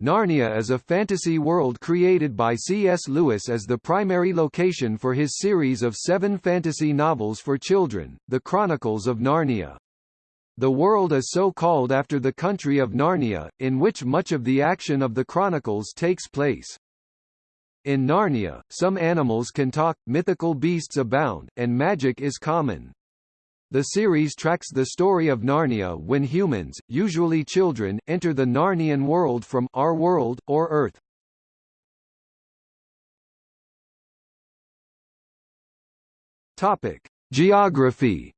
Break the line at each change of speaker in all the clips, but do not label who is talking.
Narnia is a fantasy world created by C.S. Lewis as the primary location for his series of seven fantasy novels for children, The Chronicles of Narnia. The world is so called after the country of Narnia, in which much of the action of the Chronicles takes place. In Narnia, some animals can talk, mythical beasts abound, and magic is common. The series tracks the story of Narnia when humans, usually children, enter the Narnian world from our world, or Earth. Topic. Geography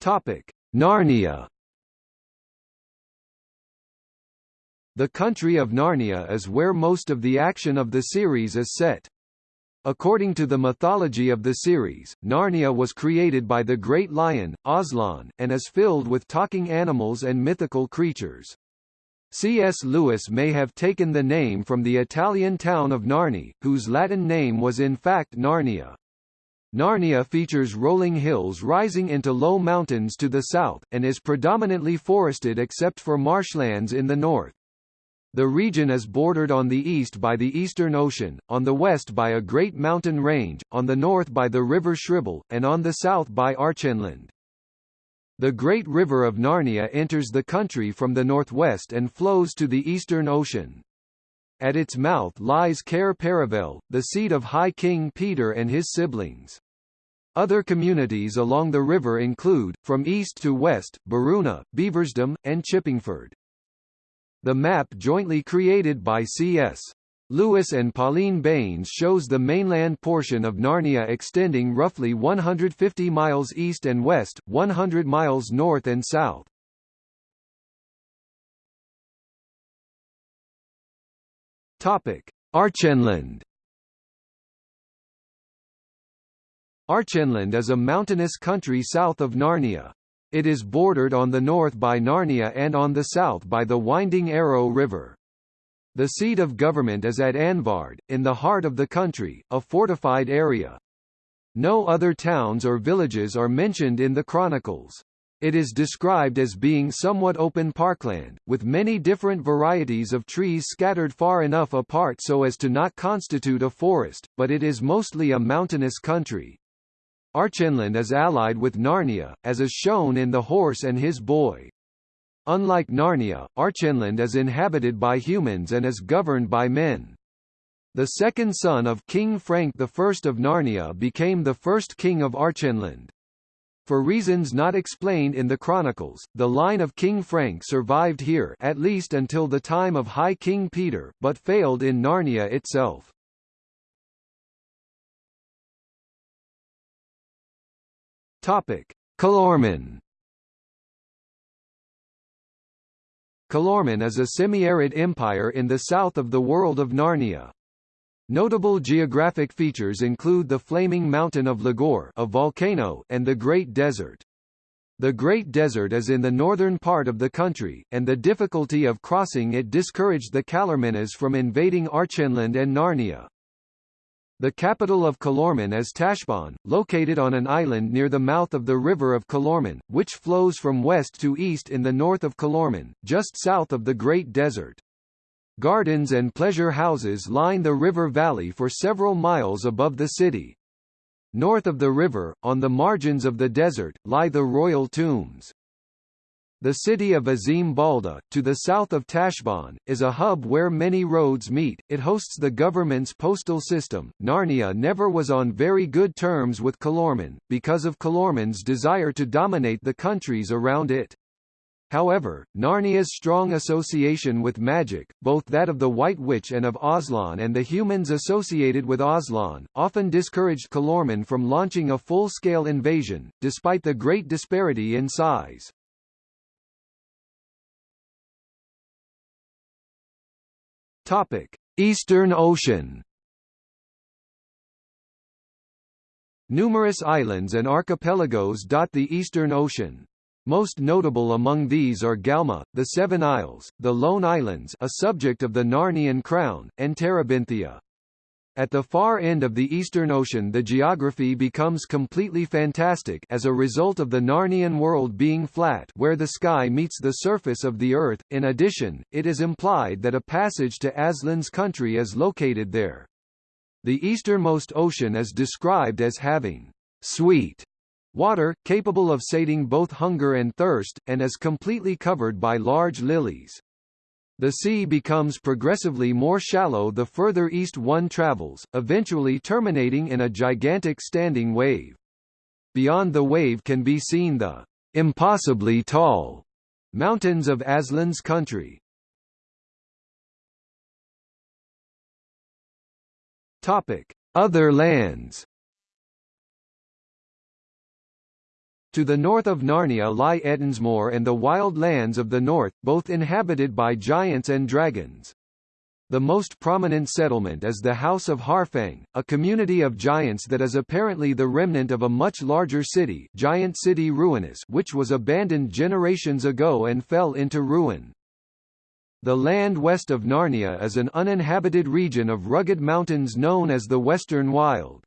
Topic. Narnia The country of Narnia is where most of the action of the series is set. According to the mythology of the series, Narnia was created by the Great Lion, Aslan, and is filled with talking animals and mythical creatures. C.S. Lewis may have taken the name from the Italian town of Narni, whose Latin name was in fact Narnia. Narnia features rolling hills rising into low mountains to the south, and is predominantly forested except for marshlands in the north. The region is bordered on the east by the Eastern Ocean, on the west by a great mountain range, on the north by the River Shribble, and on the south by Archenland. The Great River of Narnia enters the country from the northwest and flows to the Eastern Ocean. At its mouth lies Cair Paravel, the seat of High King Peter and his siblings. Other communities along the river include, from east to west, Beruna, Beaversdam, and Chippingford. The map jointly created by C.S. Lewis and Pauline Baynes shows the mainland portion of Narnia extending roughly 150 miles east and west, 100 miles north and south. Topic: Archenland. Archenland is a mountainous country south of Narnia. It is bordered on the north by Narnia and on the south by the winding Arrow River. The seat of government is at Anvard, in the heart of the country, a fortified area. No other towns or villages are mentioned in the chronicles. It is described as being somewhat open parkland, with many different varieties of trees scattered far enough apart so as to not constitute a forest, but it is mostly a mountainous country. Archenland is allied with Narnia, as is shown in The Horse and His Boy. Unlike Narnia, Archenland is inhabited by humans and is governed by men. The second son of King Frank I of Narnia became the first king of Archenland. For reasons not explained in the chronicles, the line of King Frank survived here at least until the time of High King Peter, but failed in Narnia itself. Topic: Calormen. Calormen is a semi-arid empire in the south of the world of Narnia. Notable geographic features include the flaming mountain of Lagour a volcano and the Great Desert. The Great Desert is in the northern part of the country, and the difficulty of crossing it discouraged the Calormenes from invading Archenland and Narnia. The capital of Calormen is Tashbaan, located on an island near the mouth of the River of Calormen, which flows from west to east in the north of Calormen, just south of the Great Desert. Gardens and pleasure houses line the river valley for several miles above the city. North of the river, on the margins of the desert, lie the royal tombs. The city of Azim Balda, to the south of Tashbaan, is a hub where many roads meet. It hosts the government's postal system. Narnia never was on very good terms with Calormen, because of Calormen's desire to dominate the countries around it. However, Narnia's strong association with magic, both that of the White Witch and of Aslan and the humans associated with Aslan, often discouraged Calormen from launching a full-scale invasion, despite the great disparity in size. Topic: Eastern Ocean. Numerous islands and archipelagos dot the Eastern Ocean. Most notable among these are Galma, the Seven Isles, the Lone Islands a subject of the Narnian crown, and Terebinthia. At the far end of the Eastern Ocean the geography becomes completely fantastic as a result of the Narnian world being flat where the sky meets the surface of the Earth. In addition, it is implied that a passage to Aslan's country is located there. The easternmost ocean is described as having sweet water, capable of sating both hunger and thirst, and is completely covered by large lilies. The sea becomes progressively more shallow the further east one travels, eventually terminating in a gigantic standing wave. Beyond the wave can be seen the impossibly tall mountains of Aslan's country. Topic: Other lands To the north of Narnia lie Ettinsmoor and the wild lands of the north, both inhabited by giants and dragons. The most prominent settlement is the House of Harfang, a community of giants that is apparently the remnant of a much larger city Giant City Ruinous which was abandoned generations ago and fell into ruin. The land west of Narnia is an uninhabited region of rugged mountains known as the Western Wild.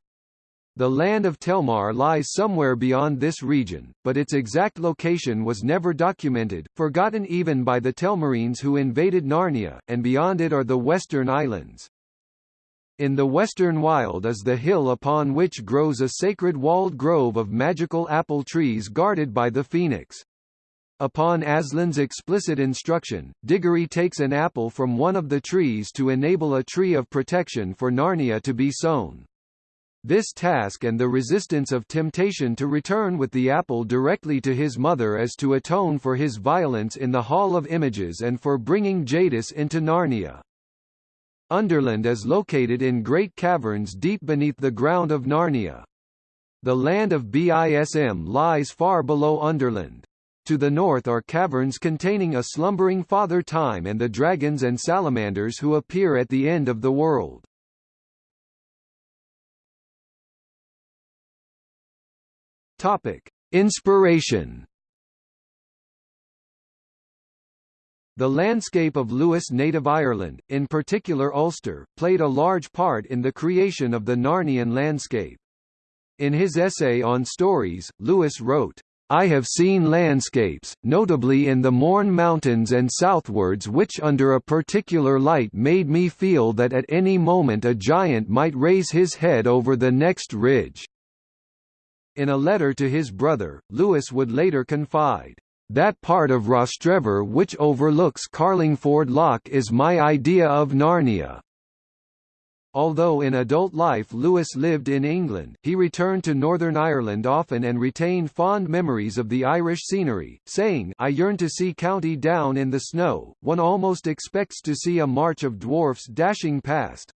The land of Telmar lies somewhere beyond this region, but its exact location was never documented, forgotten even by the Telmarines who invaded Narnia, and beyond it are the Western Islands. In the Western Wild is the hill upon which grows a sacred walled grove of magical apple trees guarded by the phoenix. Upon Aslan's explicit instruction, Diggory takes an apple from one of the trees to enable a tree of protection for Narnia to be sown. This task and the resistance of temptation to return with the apple directly to his mother is to atone for his violence in the Hall of Images and for bringing Jadis into Narnia. Underland is located in great caverns deep beneath the ground of Narnia. The land of Bism lies far below Underland. To the north are caverns containing a slumbering Father Time and the dragons and salamanders who appear at the end of the world. Topic: Inspiration. The landscape of Lewis' native Ireland, in particular Ulster, played a large part in the creation of the Narnian landscape. In his essay on stories, Lewis wrote, I have seen landscapes, notably in the Mourne Mountains and southwards which under a particular light made me feel that at any moment a giant might raise his head over the next ridge. In a letter to his brother, Lewis would later confide, "...that part of Rostrevor which overlooks Carlingford Lough is my idea of Narnia." Although in adult life Lewis lived in England, he returned to Northern Ireland often and retained fond memories of the Irish scenery, saying I yearn to see County Down in the snow, one almost expects to see a march of dwarfs dashing past.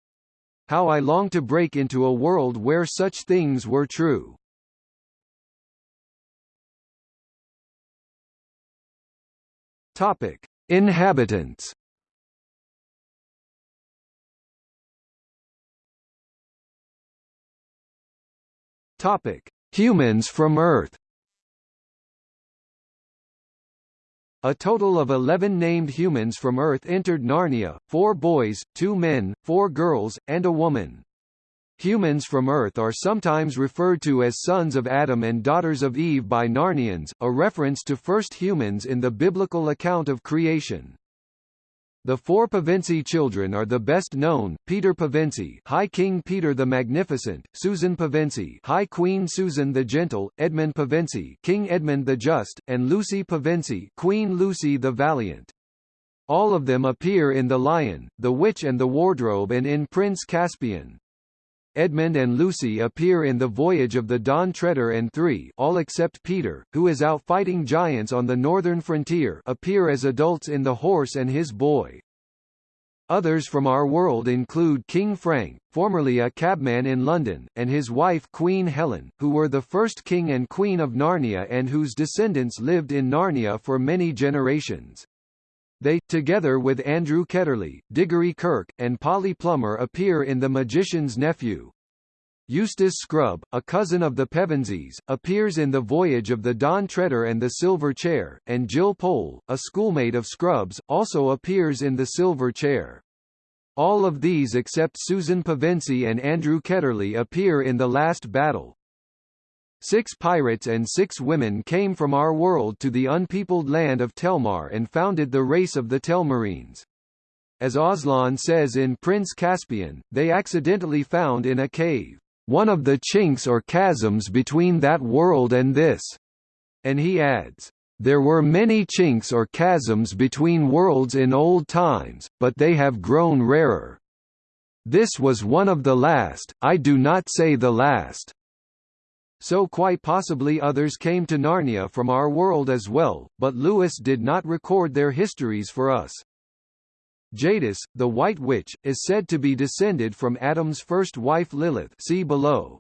How I long to break into a world where such things were true. Topic: Inhabitants. Topic: Humans from Earth. A total of 11 named humans from Earth entered Narnia, four boys, two men, four girls, and a woman. Humans from Earth are sometimes referred to as sons of Adam and daughters of Eve by Narnians, a reference to first humans in the biblical account of creation. The four Pevensie children are the best known, Peter Pevensie High King Peter the Magnificent, Susan Pevensie High Queen Susan the Gentle, Edmund Pevensie King Edmund the Just, and Lucy Pevensie Queen Lucy the Valiant. All of them appear in The Lion, The Witch and the Wardrobe and in Prince Caspian. Edmund and Lucy appear in The Voyage of the Dawn Treader and three all except Peter, who is out fighting giants on the northern frontier appear as adults in The Horse and His Boy. Others from our world include King Frank, formerly a cabman in London, and his wife Queen Helen, who were the first king and queen of Narnia and whose descendants lived in Narnia for many generations. They, together with Andrew Ketterley, Diggory Kirke, and Polly Plummer appear in The Magician's Nephew. Eustace Scrubb, a cousin of the Pevensies, appears in The Voyage of the Dawn Treader and the Silver Chair, and Jill Pole, a schoolmate of Scrubb's, also appears in The Silver Chair. All of these except Susan Pevensie and Andrew Ketterley appear in the last battle. Six pirates and six women came from our world to the unpeopled land of Telmar and founded the race of the Telmarines. As Aslan says in Prince Caspian, they accidentally found in a cave, one of the chinks or chasms between that world and this. And he adds, there were many chinks or chasms between worlds in old times, but they have grown rarer. This was one of the last, I do not say the last so quite possibly others came to Narnia from our world as well, but Lewis did not record their histories for us. Jadis, the White Witch, is said to be descended from Adam's first wife Lilith see below.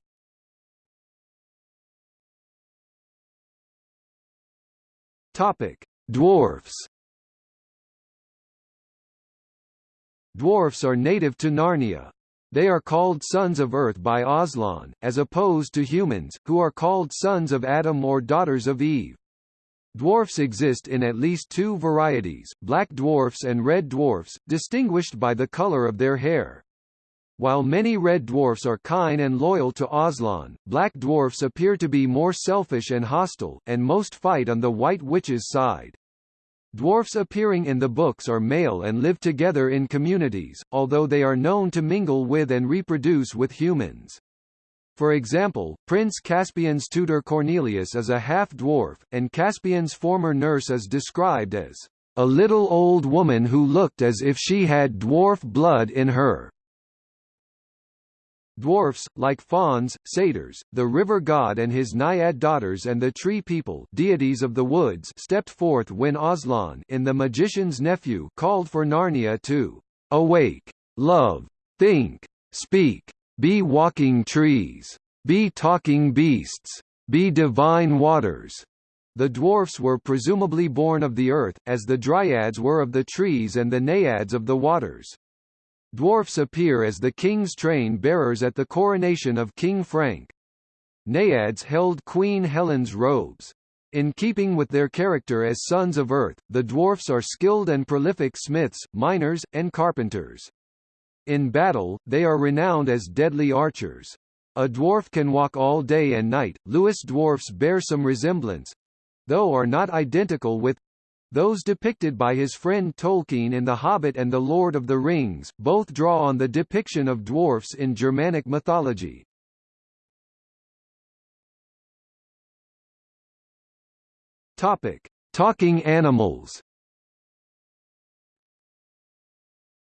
Topic: Dwarfs. Dwarfs are native to Narnia. They are called sons of Earth by Aslan, as opposed to humans, who are called sons of Adam or daughters of Eve. Dwarfs exist in at least two varieties, black dwarfs and red dwarfs, distinguished by the color of their hair. While many red dwarfs are kind and loyal to Aslan, black dwarfs appear to be more selfish and hostile, and most fight on the White Witch's side. Dwarfs appearing in the books are male and live together in communities, although they are known to mingle with and reproduce with humans. For example, Prince Caspian's tutor Cornelius is a half-dwarf, and Caspian's former nurse is described as a little old woman who looked as if she had dwarf blood in her. Dwarfs, like fauns, satyrs, the river god and his naiad daughters and the tree people deities of the woods stepped forth when Aslan in The Magician's Nephew called for Narnia to awake, love, think, speak, be walking trees, be talking beasts, be divine waters. The dwarfs were presumably born of the earth, as the dryads were of the trees and the naiads of the waters. Dwarfs appear as the king's train bearers at the coronation of King Frank. Naiads held Queen Helen's robes. In keeping with their character as sons of earth, the dwarfs are skilled and prolific smiths, miners, and carpenters. In battle, they are renowned as deadly archers. A dwarf can walk all day and night. Lewis dwarfs bear some resemblance though are not identical with those depicted by his friend Tolkien in The Hobbit and The Lord of the Rings, both draw on the depiction of dwarfs in Germanic mythology. Topic: Talking animals.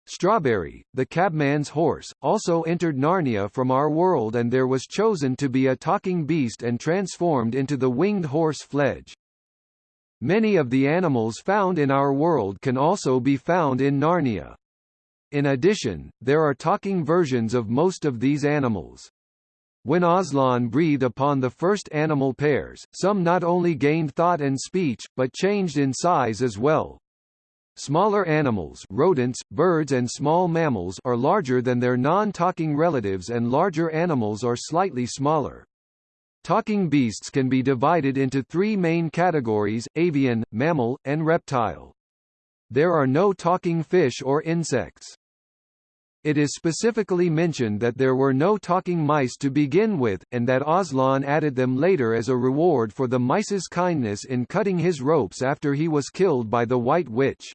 Strawberry, the cabman's horse, also entered Narnia from our world and there was chosen to be a talking beast and transformed into the winged horse Fledge. Many of the animals found in our world can also be found in Narnia. In addition, there are talking versions of most of these animals. When Aslan breathed upon the first animal pairs, some not only gained thought and speech, but changed in size as well. Smaller animals rodents, birds and small mammals are larger than their non-talking relatives and larger animals are slightly smaller. Talking beasts can be divided into three main categories, avian, mammal, and reptile. There are no talking fish or insects. It is specifically mentioned that there were no talking mice to begin with, and that Aslan added them later as a reward for the mice's kindness in cutting his ropes after he was killed by the White Witch.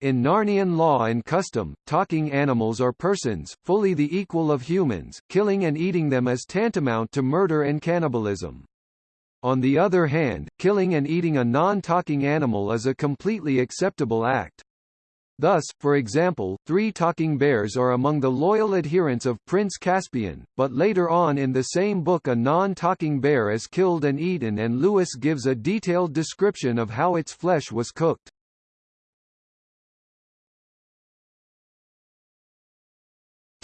In Narnian law and custom, talking animals are persons, fully the equal of humans, killing and eating them is tantamount to murder and cannibalism. On the other hand, killing and eating a non-talking animal is a completely acceptable act. Thus, for example, three talking bears are among the loyal adherents of Prince Caspian, but later on in the same book a non-talking bear is killed and eaten and Lewis gives a detailed description of how its flesh was cooked.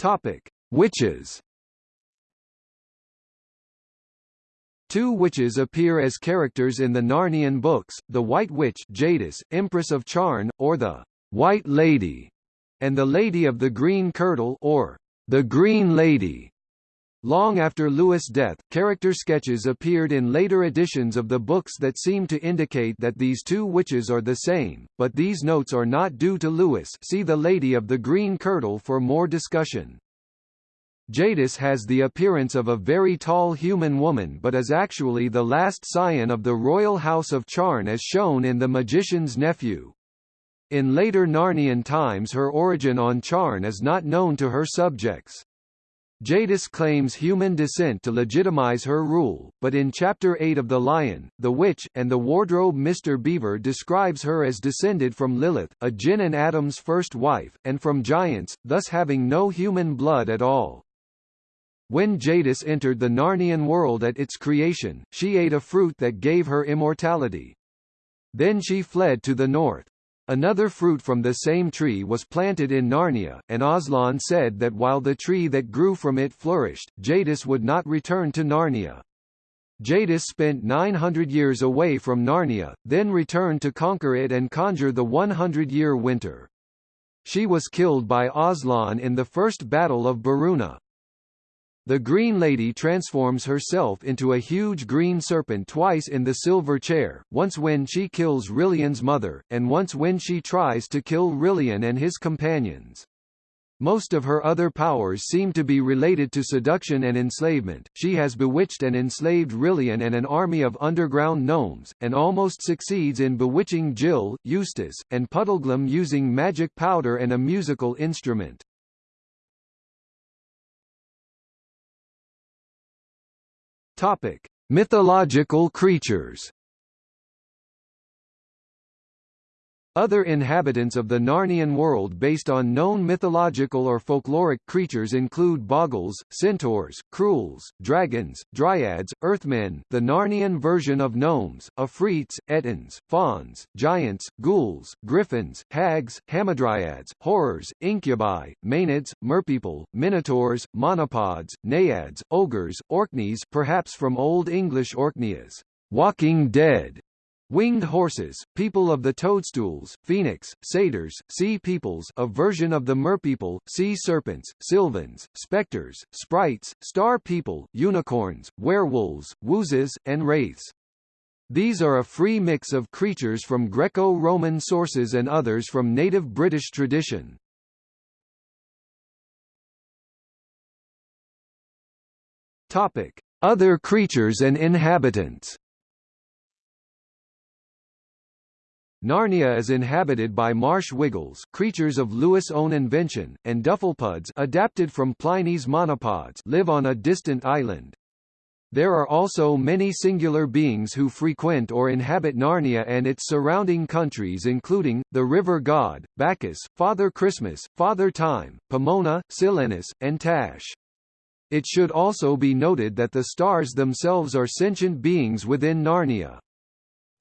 Topic: Witches. Two witches appear as characters in the Narnian books, the White Witch Jadis, Empress of Charn, or the White Lady, and the Lady of the Green Kirtle or the Green Lady. Long after Lewis' death, character sketches appeared in later editions of the books that seem to indicate that these two witches are the same, but these notes are not due to Lewis see The Lady of the Green Kirtle for more discussion. Jadis has the appearance of a very tall human woman but is actually the last scion of the royal house of Charn as shown in The Magician's Nephew. In later Narnian times her origin on Charn is not known to her subjects. Jadis claims human descent to legitimize her rule, but in Chapter 8 of The Lion, the Witch, and the Wardrobe Mr. Beaver describes her as descended from Lilith, a Jinn and Adam's first wife, and from giants, thus having no human blood at all. When Jadis entered the Narnian world at its creation, she ate a fruit that gave her immortality. Then she fled to the north. Another fruit from the same tree was planted in Narnia, and Aslan said that while the tree that grew from it flourished, Jadis would not return to Narnia. Jadis spent 900 years away from Narnia, then returned to conquer it and conjure the 100-year winter. She was killed by Aslan in the First Battle of Beruna. The Green Lady transforms herself into a huge green serpent twice in the silver chair, once when she kills Rilian's mother, and once when she tries to kill Rilian and his companions. Most of her other powers seem to be related to seduction and enslavement. She has bewitched and enslaved Rilian and an army of underground gnomes, and almost succeeds in bewitching Jill, Eustace, and Puddleglum using magic powder and a musical instrument. Topic: Mythological creatures. Other inhabitants of the Narnian world based on known mythological or folkloric creatures include bogles, centaurs, cruels, dragons, dryads, earthmen the Narnian version of gnomes, afrits, ettins, fauns, giants, ghouls, griffins, hags, hamadryads, horrors, incubi, maenads, merpeople, minotaurs, monopods, naiads, ogres, orkneys perhaps from Old English orkneas, walking dead, Winged horses, people of the toadstools, phoenix, satyrs, sea peoples a version of the merpeople, sea serpents, sylvans, specters, sprites, star people, unicorns, werewolves, woozes, and wraiths. These are a free mix of creatures from Greco-Roman sources and others from native British tradition. Topic: Other creatures and inhabitants. Narnia is inhabited by marsh wiggles creatures of Lewis' own invention, and Dufflepuds adapted from Pliny's monopods live on a distant island. There are also many singular beings who frequent or inhabit Narnia and its surrounding countries including, the river god, Bacchus, Father Christmas, Father Time, Pomona, Silenus, and Tash. It should also be noted that the stars themselves are sentient beings within Narnia.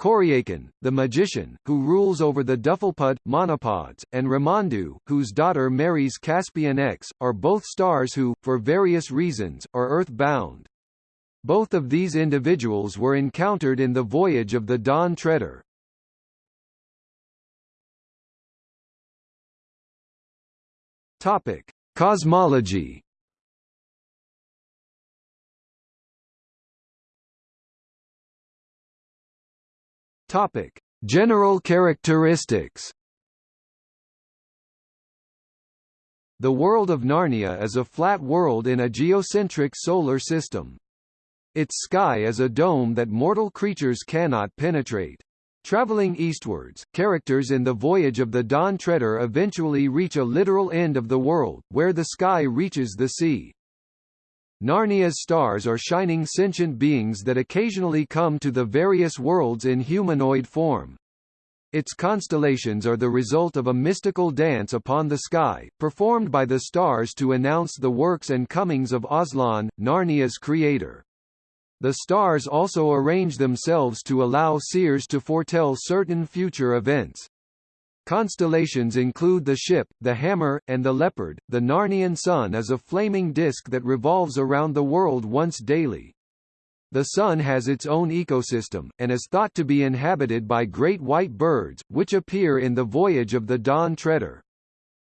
Coriakin, the magician, who rules over the Dufflepud, monopods, and Ramandu, whose daughter marries Caspian X, are both stars who, for various reasons, are Earth-bound. Both of these individuals were encountered in the voyage of the Dawn Treader. Topic: Cosmology Topic: General characteristics. The world of Narnia is a flat world in a geocentric solar system. Its sky is a dome that mortal creatures cannot penetrate. Traveling eastwards, characters in the voyage of the Dawn Treader eventually reach a literal end of the world, where the sky reaches the sea. Narnia's stars are shining sentient beings that occasionally come to the various worlds in humanoid form. Its constellations are the result of a mystical dance upon the sky, performed by the stars to announce the works and comings of Aslan, Narnia's creator. The stars also arrange themselves to allow seers to foretell certain future events. Constellations include the Ship, the Hammer, and the Leopard. The Narnian Sun is a flaming disk that revolves around the world once daily. The Sun has its own ecosystem, and is thought to be inhabited by great white birds, which appear in the voyage of the Dawn Treader.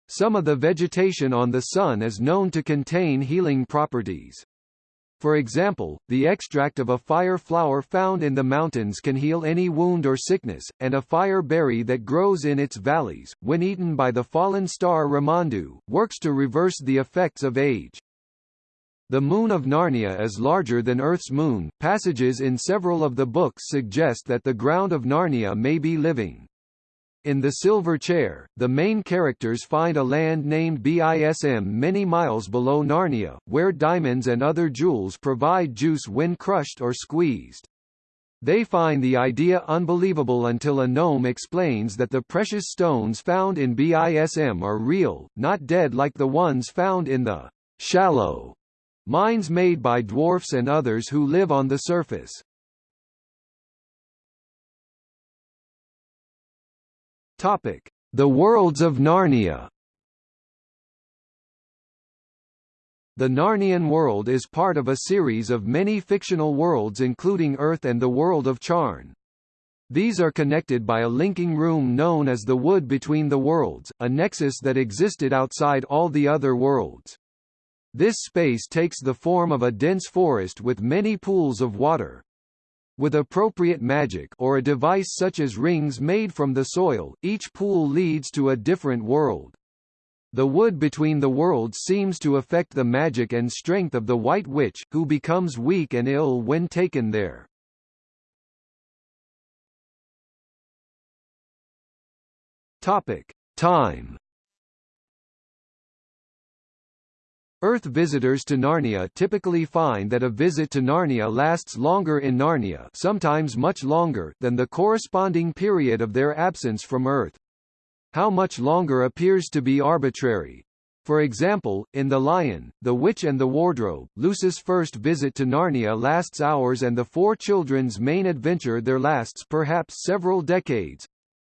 Some of the vegetation on the Sun is known to contain healing properties. For example, the extract of a fire flower found in the mountains can heal any wound or sickness, and a fire berry that grows in its valleys, when eaten by the fallen star Ramandu, works to reverse the effects of age. The moon of Narnia is larger than Earth's moon. Passages in several of the books suggest that the ground of Narnia may be living. In The Silver Chair, the main characters find a land named Bism many miles below Narnia, where diamonds and other jewels provide juice when crushed or squeezed. They find the idea unbelievable until a gnome explains that the precious stones found in Bism are real, not dead like the ones found in the shallow mines made by dwarfs and others who live on the surface. Topic: The Worlds of Narnia. The Narnian world is part of a series of many fictional worlds including Earth and the world of Charn. These are connected by a linking room known as the Wood Between the Worlds, a nexus that existed outside all the other worlds. This space takes the form of a dense forest with many pools of water, with appropriate magic or a device such as rings made from the soil, each pool leads to a different world. The wood between the worlds seems to affect the magic and strength of the White Witch, who becomes weak and ill when taken there. Topic: Time Earth visitors to Narnia typically find that a visit to Narnia lasts longer in Narnia sometimes much longer than the corresponding period of their absence from Earth. How much longer appears to be arbitrary. For example, in The Lion, The Witch and the Wardrobe, Lucy's first visit to Narnia lasts hours and the four children's main adventure there lasts perhaps several decades,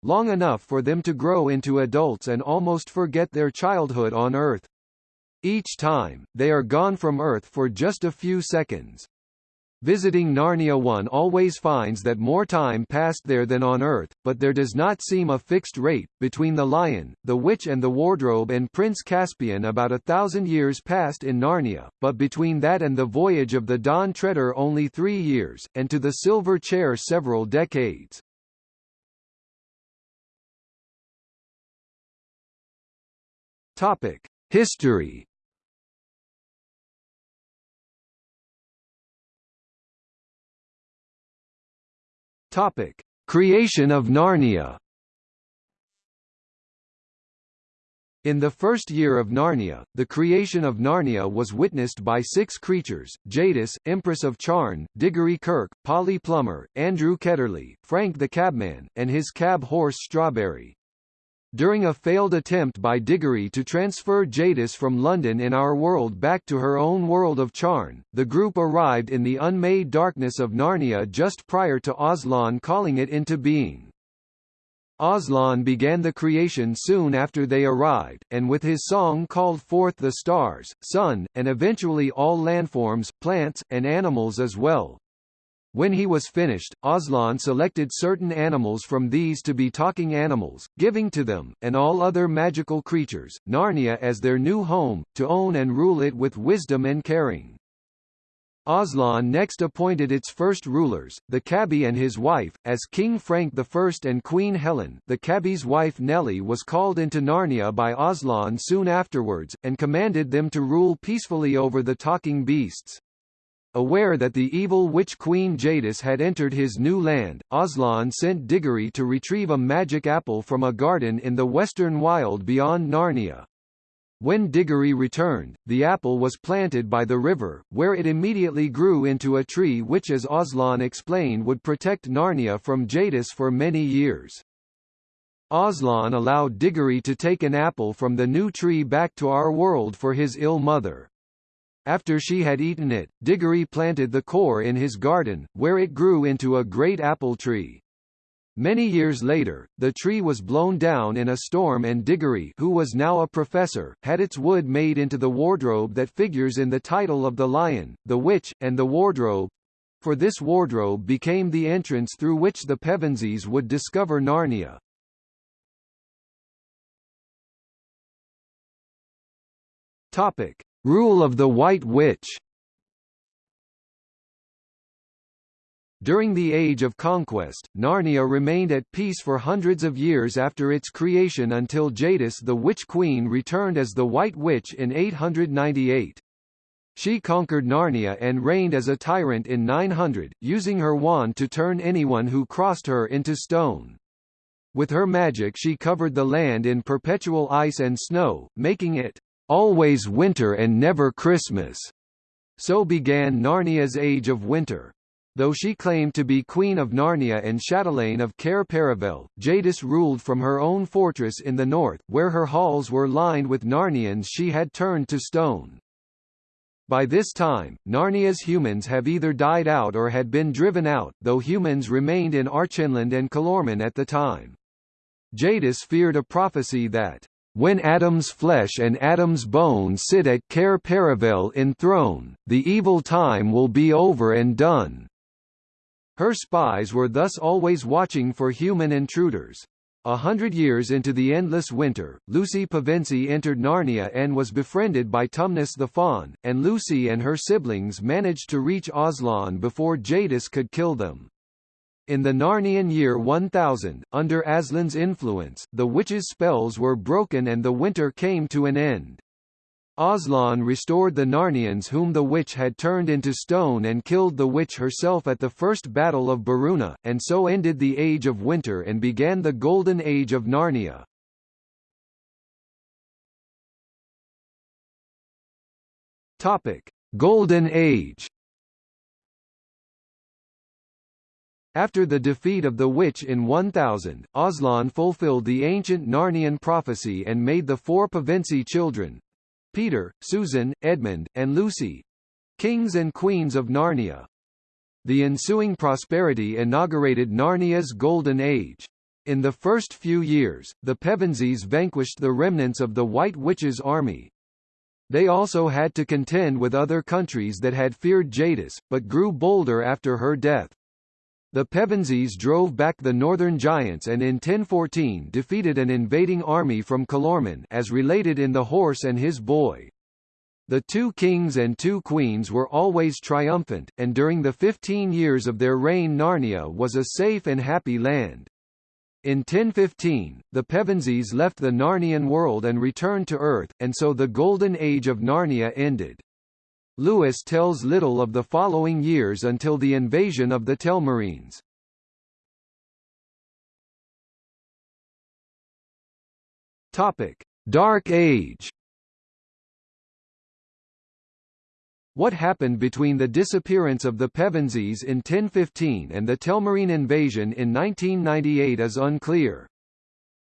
long enough for them to grow into adults and almost forget their childhood on Earth. Each time, they are gone from Earth for just a few seconds. Visiting Narnia 1 always finds that more time passed there than on Earth, but there does not seem a fixed rate. Between the Lion, the Witch and the Wardrobe and Prince Caspian about a thousand years passed in Narnia, but between that and the voyage of the Dawn Treader only three years, and to the Silver Chair several decades. Topic. History Topic: Creation of Narnia. In the first year of Narnia, the creation of Narnia was witnessed by six creatures, Jadis, Empress of Charn, Diggory Kirke, Polly Plummer, Andrew Ketterley, Frank the Cabman, and his cab horse Strawberry. During a failed attempt by Diggory to transfer Jadis from London in Our World back to her own world of Charn, the group arrived in the unmade darkness of Narnia just prior to Aslan calling it into being. Aslan began the creation soon after they arrived, and with his song called forth the stars, sun, and eventually all landforms, plants, and animals as well. When he was finished, Aslan selected certain animals from these to be talking animals, giving to them, and all other magical creatures, Narnia as their new home, to own and rule it with wisdom and caring. Aslan next appointed its first rulers, the Cabby and his wife, as King Frank I and Queen Helen the Cabby's wife Nellie was called into Narnia by Aslan soon afterwards, and commanded them to rule peacefully over the talking beasts. Aware that the evil witch queen Jadis had entered his new land, Aslan sent Diggory to retrieve a magic apple from a garden in the western wild beyond Narnia. When Diggory returned, the apple was planted by the river, where it immediately grew into a tree which as Aslan explained would protect Narnia from Jadis for many years. Aslan allowed Diggory to take an apple from the new tree back to our world for his ill mother. After she had eaten it, Diggory planted the core in his garden, where it grew into a great apple tree. Many years later, the tree was blown down in a storm and Diggory who was now a professor, had its wood made into the wardrobe that figures in the title of The Lion, the Witch, and the Wardrobe. For this wardrobe became the entrance through which the Pevensies would discover Narnia. Topic. Rule of the White Witch During the Age of Conquest, Narnia remained at peace for hundreds of years after its creation until Jadis the Witch Queen returned as the White Witch in 898. She conquered Narnia and reigned as a tyrant in 900, using her wand to turn anyone who crossed her into stone. With her magic she covered the land in perpetual ice and snow, making it always winter and never Christmas. So began Narnia's Age of Winter. Though she claimed to be Queen of Narnia and chatelaine of Cair Paravel, Jadis ruled from her own fortress in the north, where her halls were lined with Narnians she had turned to stone. By this time, Narnia's humans have either died out or had been driven out, though humans remained in Archenland and Calormen at the time. Jadis feared a prophecy that when Adam's flesh and Adam's bone sit at Cair Paravel enthroned, the evil time will be over and done. Her spies were thus always watching for human intruders. A hundred years into the endless winter, Lucy Pevensie entered Narnia and was befriended by Tumnus the Faun, and Lucy and her siblings managed to reach Aslan before Jadis could kill them. In the Narnian year 1000, under Aslan's influence, the witch's spells were broken and the winter came to an end. Aslan restored the Narnians whom the witch had turned into stone and killed the witch herself at the First Battle of Beruna, and so ended the Age of Winter and began the Golden Age of Narnia. Topic: Golden Age. After the defeat of the witch in 1000, Aslan fulfilled the ancient Narnian prophecy and made the four Pevensie children, Peter, Susan, Edmund, and Lucy kings and queens of Narnia. The ensuing prosperity inaugurated Narnia's Golden Age. In the first few years, the Pevensies vanquished the remnants of the White Witch's army. They also had to contend with other countries that had feared Jadis, but grew bolder after her death. The Pevensies drove back the northern giants and in 1014 defeated an invading army from Calormen as related in The Horse and His Boy. The two kings and two queens were always triumphant, and during the 15 years of their reign Narnia was a safe and happy land. In 1015, the Pevensies left the Narnian world and returned to Earth, and so the Golden Age of Narnia ended. Lewis tells little of the following years until the invasion of the Telmarines. Topic: Dark Age. What happened between the disappearance of the Pevensies in 1015 and the Telmarine invasion in 1998 is unclear.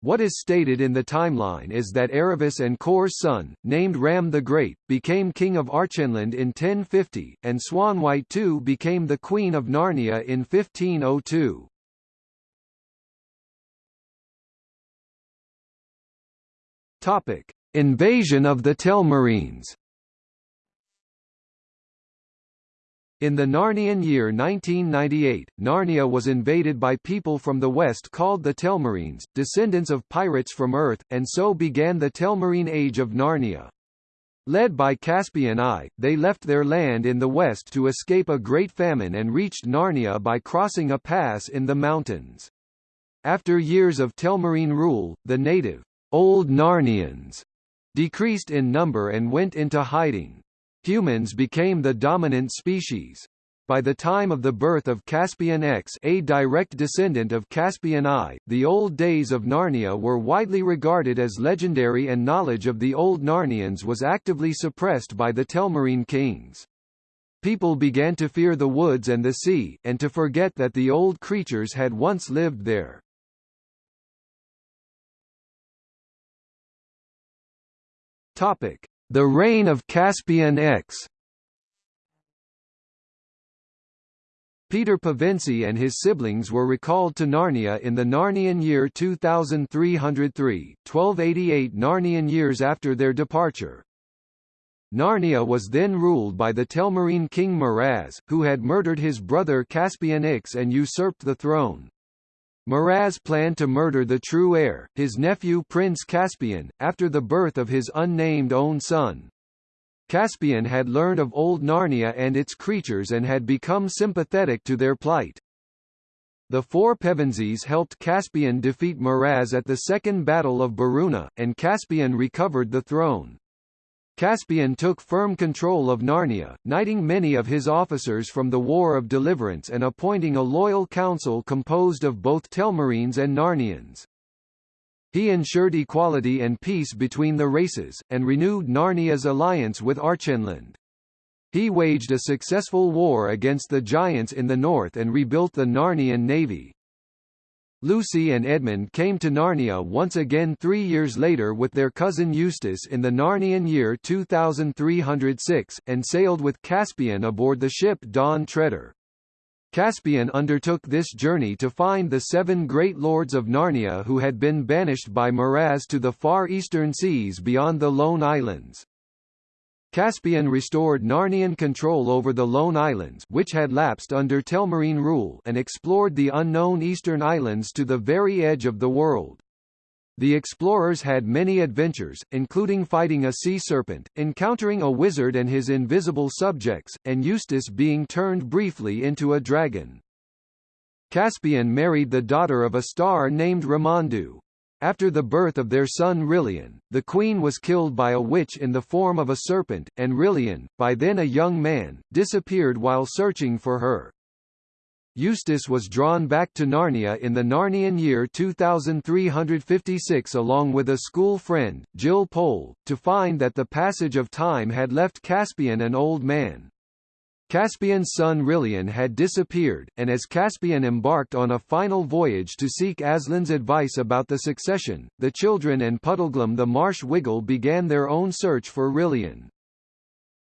What is stated in the timeline is that Aravis and Cor's son, named Ram the Great, became king of Archenland in 1050, and Swanwhite II became the queen of Narnia in 1502. Topic: Invasion of the Telmarines. In the Narnian year 1998, Narnia was invaded by people from the west called the Telmarines, descendants of pirates from Earth, and so began the Telmarine Age of Narnia. Led by Caspian I, they left their land in the west to escape a great famine and reached Narnia by crossing a pass in the mountains. After years of Telmarine rule, the native, Old Narnians, decreased in number and went into hiding. Humans became the dominant species. By the time of the birth of Caspian X a direct descendant of Caspian I, the old days of Narnia were widely regarded as legendary and knowledge of the old Narnians was actively suppressed by the Telmarine kings. People began to fear the woods and the sea, and to forget that the old creatures had once lived there. Topic: the reign of Caspian X Peter Pevensie and his siblings were recalled to Narnia in the Narnian year 2303, 1288 Narnian years after their departure. Narnia was then ruled by the Telmarine king Miraz, who had murdered his brother Caspian Ix and usurped the throne. Miraz planned to murder the true heir, his nephew Prince Caspian, after the birth of his unnamed own son. Caspian had learned of old Narnia and its creatures and had become sympathetic to their plight. The four Pevensies helped Caspian defeat Miraz at the Second Battle of Beruna, and Caspian recovered the throne. Caspian took firm control of Narnia, knighting many of his officers from the War of Deliverance and appointing a loyal council composed of both Telmarines and Narnians. He ensured equality and peace between the races, and renewed Narnia's alliance with Archenland. He waged a successful war against the Giants in the north and rebuilt the Narnian navy. Lucy and Edmund came to Narnia once again three years later with their cousin Eustace in the Narnian year 2306, and sailed with Caspian aboard the ship Dawn Treader. Caspian undertook this journey to find the seven great lords of Narnia who had been banished by Miraz to the far eastern seas beyond the Lone Islands. Caspian restored Narnian control over the Lone Islands which had lapsed under Telmarine rule and explored the unknown eastern islands to the very edge of the world. The explorers had many adventures, including fighting a sea serpent, encountering a wizard and his invisible subjects, and Eustace being turned briefly into a dragon. Caspian married the daughter of a star named Ramandu. After the birth of their son Rilian, the queen was killed by a witch in the form of a serpent, and Rilian, by then a young man, disappeared while searching for her. Eustace was drawn back to Narnia in the Narnian year 2356 along with a school friend, Jill Pole, to find that the passage of time had left Caspian an old man. Caspian's son Rilian had disappeared, and as Caspian embarked on a final voyage to seek Aslan's advice about the succession, the children and Puddleglum the marsh wiggle began their own search for Rilian.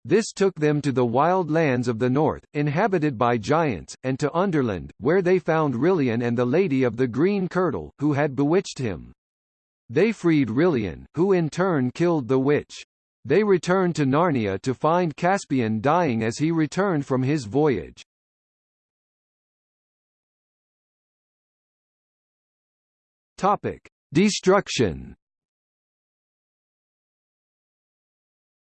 This took them to the wild lands of the north, inhabited by giants, and to Underland, where they found Rilian and the Lady of the Green Kirtle, who had bewitched him. They freed Rilian, who in turn killed the witch. They returned to Narnia to find Caspian dying as he returned from his voyage. Topic: Destruction.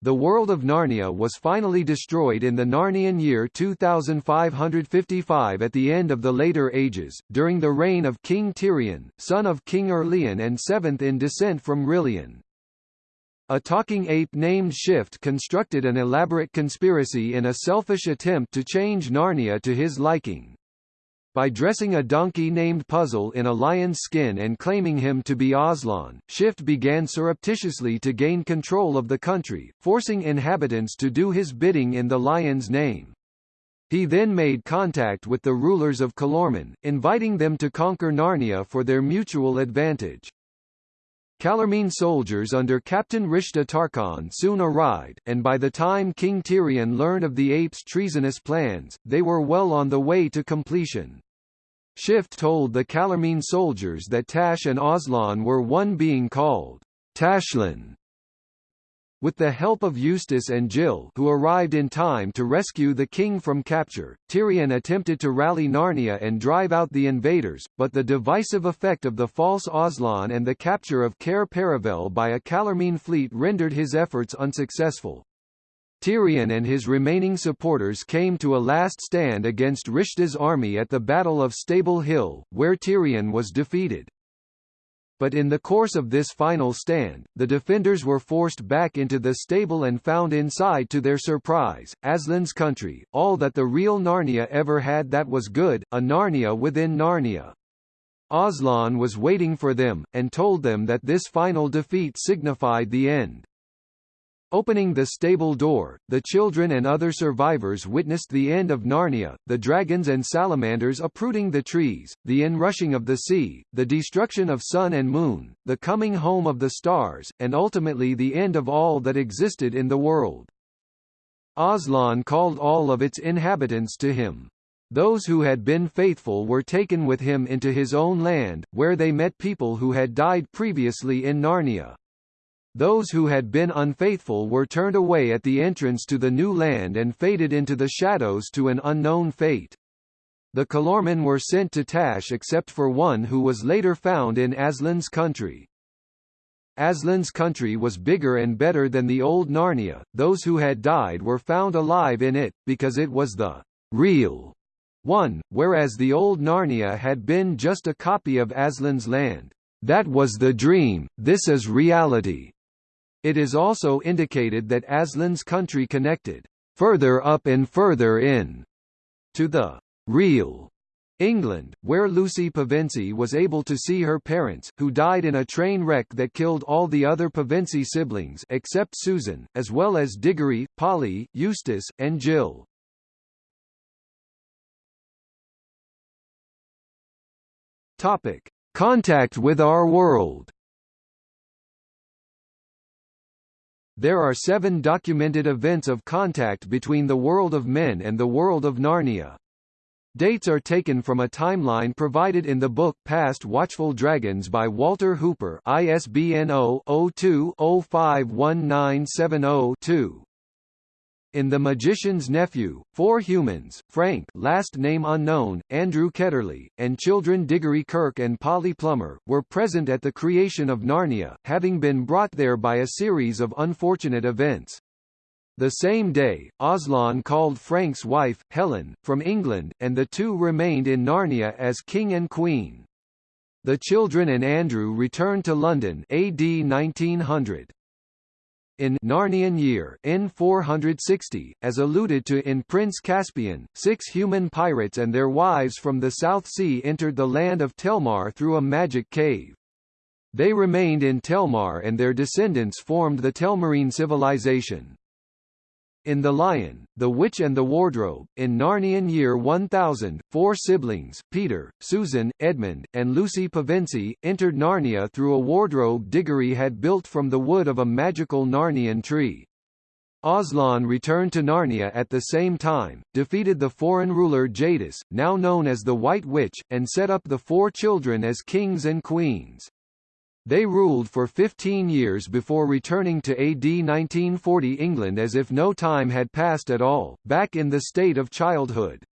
The world of Narnia was finally destroyed in the Narnian year 2555 at the end of the later ages, during the reign of King Tirian, son of King Erlian and seventh in descent from Rilian. A talking ape named Shift constructed an elaborate conspiracy in a selfish attempt to change Narnia to his liking. By dressing a donkey named Puzzle in a lion's skin and claiming him to be Aslan, Shift began surreptitiously to gain control of the country, forcing inhabitants to do his bidding in the lion's name. He then made contact with the rulers of Calormen, inviting them to conquer Narnia for their mutual advantage. Calormene soldiers under Captain Rishda Tarkaan soon arrived, and by the time King Tirian learned of the apes' treasonous plans, they were well on the way to completion. Shift told the Calormene soldiers that Tash and Aslan were one being called Tashlan, with the help of Eustace and Jill who arrived in time to rescue the king from capture, Tirian attempted to rally Narnia and drive out the invaders, but the divisive effect of the false Aslan and the capture of Cair Paravel by a Calormene fleet rendered his efforts unsuccessful. Tirian and his remaining supporters came to a last stand against Rishda's army at the Battle of Stable Hill, where Tirian was defeated but in the course of this final stand, the defenders were forced back into the stable and found inside to their surprise, Aslan's country, all that the real Narnia ever had that was good, a Narnia within Narnia. Aslan was waiting for them, and told them that this final defeat signified the end. Opening the stable door, the children and other survivors witnessed the end of Narnia, the dragons and salamanders uprooting the trees, the inrushing of the sea, the destruction of sun and moon, the coming home of the stars, and ultimately the end of all that existed in the world. Aslan called all of its inhabitants to him. Those who had been faithful were taken with him into his own land, where they met people who had died previously in Narnia. Those who had been unfaithful were turned away at the entrance to the new land and faded into the shadows to an unknown fate. The Calormen were sent to Tash except for one who was later found in Aslan's country. Aslan's country was bigger and better than the old Narnia, those who had died were found alive in it, because it was the real 1. Whereas the old Narnia had been just a copy of Aslan's land. That was the dream, this is reality. It is also indicated that Aslan's country connected further up and further in to the real England, where Lucy Pevensie was able to see her parents, who died in a train wreck that killed all the other Pevensie siblings except Susan, as well as Diggory, Polly, Eustace, and Jill. Topic: Contact with our world. There are seven documented events of contact between the world of men and the world of Narnia. Dates are taken from a timeline provided in the book Past Watchful Dragons by Walter Hooper ISBN 0-02-051970-2. In The Magician's Nephew, four humans, Frank last name unknown, Andrew Ketterley, and children Diggory Kirke and Polly Plummer, were present at the creation of Narnia, having been brought there by a series of unfortunate events. The same day, Aslan called Frank's wife, Helen, from England, and the two remained in Narnia as king and queen. The children and Andrew returned to London AD 1900. In Narnian Year in 460, as alluded to in Prince Caspian, six human pirates and their wives from the South Sea entered the land of Telmar through a magic cave. They remained in Telmar and their descendants formed the Telmarine civilization. In The Lion, The Witch and the Wardrobe, in Narnian Year 1000, four siblings, Peter, Susan, Edmund, and Lucy Pevensie, entered Narnia through a wardrobe Diggory had built from the wood of a magical Narnian tree. Aslan returned to Narnia at the same time, defeated the foreign ruler Jadis, now known as the White Witch, and set up the four children as kings and queens. They ruled for 15 years before returning to AD 1940 England as if no time had passed at all, back in the state of childhood.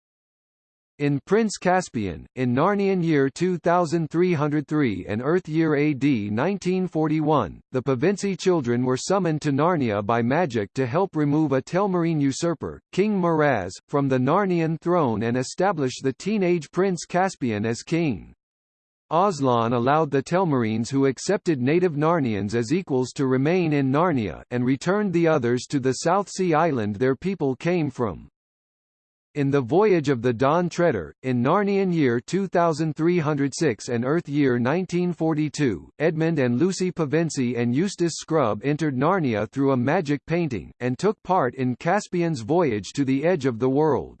In Prince Caspian, in Narnian year 2303 and Earth year AD 1941, the Pevensie children were summoned to Narnia by magic to help remove a Telmarine usurper, King Miraz, from the Narnian throne and establish the teenage Prince Caspian as king. Aslan allowed the Telmarines who accepted native Narnians as equals to remain in Narnia, and returned the others to the South Sea island their people came from. In the Voyage of the Dawn Treader, in Narnian year 2306 and Earth year 1942, Edmund and Lucy Pevensie and Eustace Scrubb entered Narnia through a magic painting, and took part in Caspian's voyage to the edge of the world.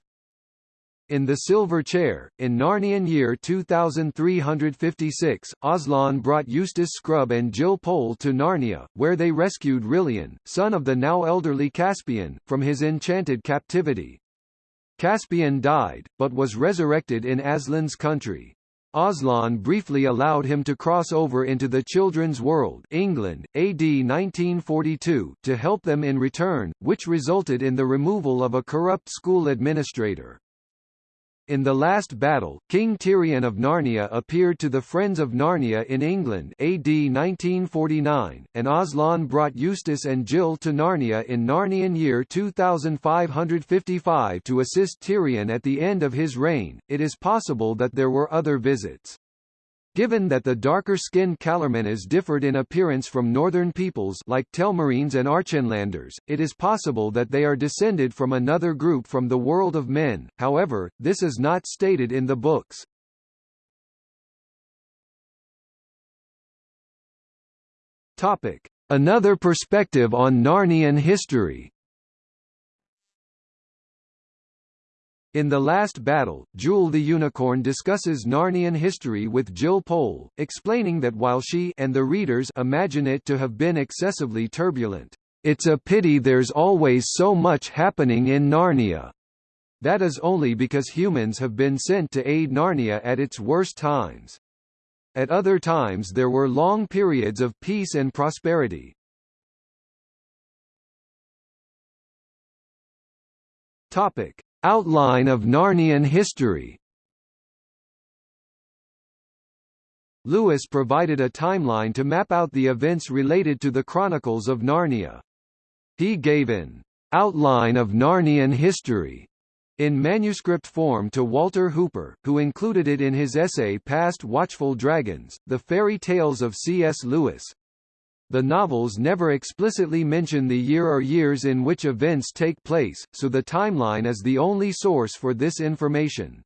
In The Silver Chair, in Narnian year 2356, Aslan brought Eustace Scrubb and Jill Pole to Narnia, where they rescued Rilian, son of the now elderly Caspian, from his enchanted captivity. Caspian died, but was resurrected in Aslan's country. Aslan briefly allowed him to cross over into the children's world England, AD 1942, to help them in return, which resulted in the removal of a corrupt school administrator. In the last battle, King Tirian of Narnia appeared to the Friends of Narnia in England AD 1949, and Aslan brought Eustace and Jill to Narnia in Narnian year 2555 to assist Tirian at the end of his reign. It is possible that there were other visits. Given that the darker-skinned Calormenes differed in appearance from northern peoples like Telmarines and Archenlanders, it is possible that they are descended from another group from the world of men, however, this is not stated in the books. Topic. Another perspective on Narnian history In The Last Battle, Jewel the Unicorn discusses Narnian history with Jill Pole, explaining that while she and the readers imagine it to have been excessively turbulent, "...it's a pity there's always so much happening in Narnia." That is only because humans have been sent to aid Narnia at its worst times. At other times there were long periods of peace and prosperity. Topic. Outline of Narnian history Lewis provided a timeline to map out the events related to the Chronicles of Narnia. He gave an outline of Narnian history in manuscript form to Walter Hooper, who included it in his essay Past Watchful Dragons, The Fairy Tales of C.S. Lewis. The novels never explicitly mention the year or years in which events take place, so the timeline is the only source for this information.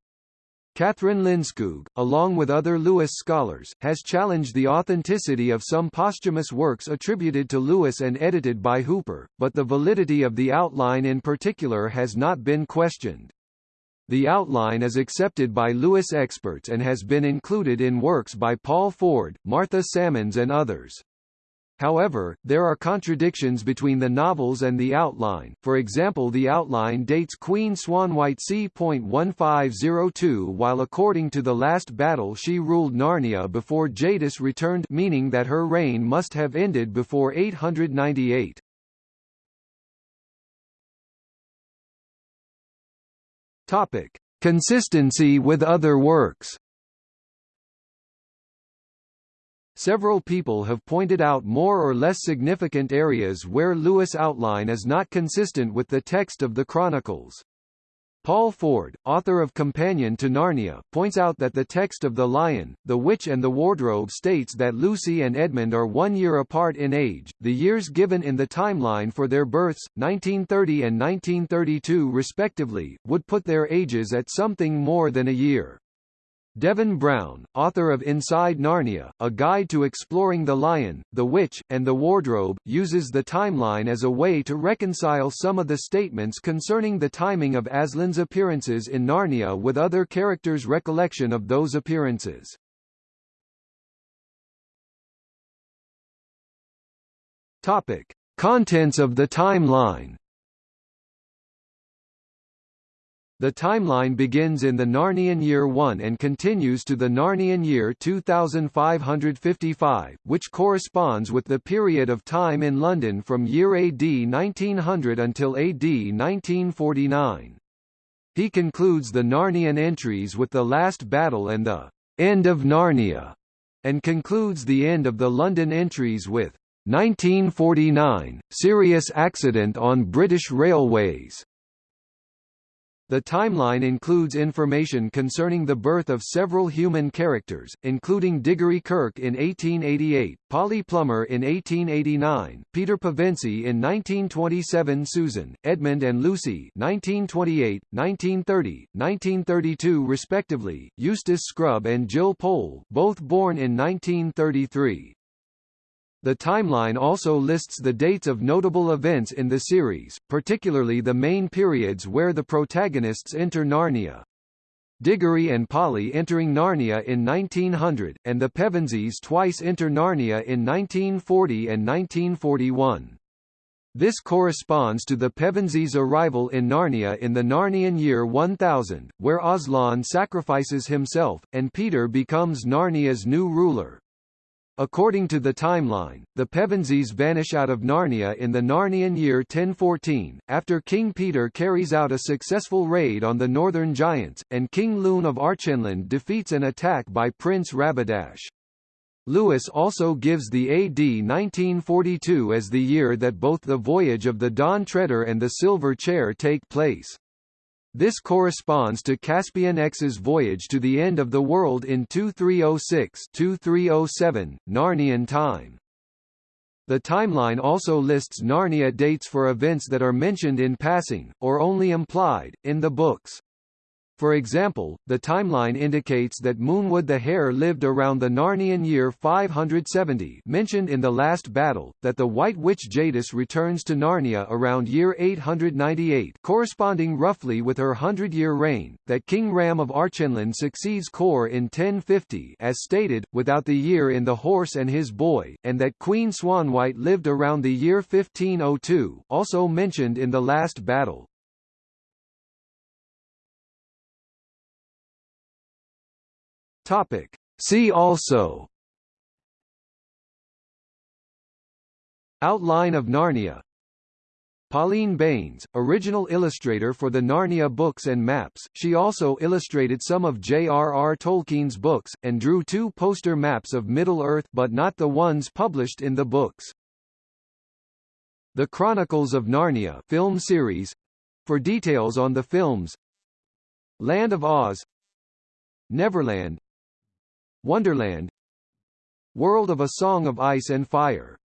Kathryn Lindskoog, along with other Lewis scholars, has challenged the authenticity of some posthumous works attributed to Lewis and edited by Hooper, but the validity of the outline in particular has not been questioned. The outline is accepted by Lewis experts and has been included in works by Paul Ford, Martha Sammons and others. However, there are contradictions between the novels and the outline, for example the outline dates Queen Swanwhite c.1502 while according to the last battle she ruled Narnia before Jadis returned meaning that her reign must have ended before 898. Topic. Consistency with other works Several people have pointed out more or less significant areas where Lewis' outline is not consistent with the text of the Chronicles. Paul Ford, author of Companion to Narnia, points out that the text of The Lion, the Witch and the Wardrobe states that Lucy and Edmund are one year apart in age. The years given in the timeline for their births, 1930 and 1932 respectively, would put their ages at something more than a year. Devin Brown, author of Inside Narnia, A Guide to Exploring the Lion, the Witch, and the Wardrobe, uses the timeline as a way to reconcile some of the statements concerning the timing of Aslan's appearances in Narnia with other characters' recollection of those appearances. Topic. Contents of the timeline The timeline begins in the Narnian Year 1 and continues to the Narnian Year 2555, which corresponds with the period of time in London from year AD 1900 until AD 1949. He concludes the Narnian entries with the last battle and the end of Narnia, and concludes the end of the London entries with 1949, serious accident on British railways. The timeline includes information concerning the birth of several human characters, including Diggory Kirke in 1888, Polly Plummer in 1889, Peter Pevensie in 1927 Susan, Edmund and Lucy 1928, 1930, 1932 respectively, Eustace Scrubb and Jill Pole both born in 1933. The timeline also lists the dates of notable events in the series, particularly the main periods where the protagonists enter Narnia. Diggory and Polly entering Narnia in 1900, and the Pevensies twice enter Narnia in 1940 and 1941. This corresponds to the Pevensies' arrival in Narnia in the Narnian year 1000, where Aslan sacrifices himself, and Peter becomes Narnia's new ruler. According to the timeline, the Pevensies vanish out of Narnia in the Narnian year 1014, after King Peter carries out a successful raid on the northern giants, and King Lune of Archenland defeats an attack by Prince Rabadash. Lewis also gives the AD 1942 as the year that both the voyage of the Dawn Treader and the Silver Chair take place. This corresponds to Caspian X's voyage to the end of the world in 2306-2307, Narnian time. The timeline also lists Narnia dates for events that are mentioned in passing, or only implied, in the books. For example, the timeline indicates that Moonwood the Hare lived around the Narnian year 570 mentioned in the last battle, that the White Witch Jadis returns to Narnia around year 898 corresponding roughly with her hundred-year reign, that King Ram of Archenland succeeds Cor in 1050 as stated, without the year in the horse and his boy, and that Queen Swanwhite lived around the year 1502 also mentioned in the last battle. Topic. See also Outline of Narnia Pauline Baynes, original illustrator for the Narnia books and maps, she also illustrated some of J.R.R. Tolkien's books, and drew two poster maps of Middle-earth but not the ones published in the books. The Chronicles of Narnia film series. For details on the films Land of Oz Neverland Wonderland. World of a Song of Ice and Fire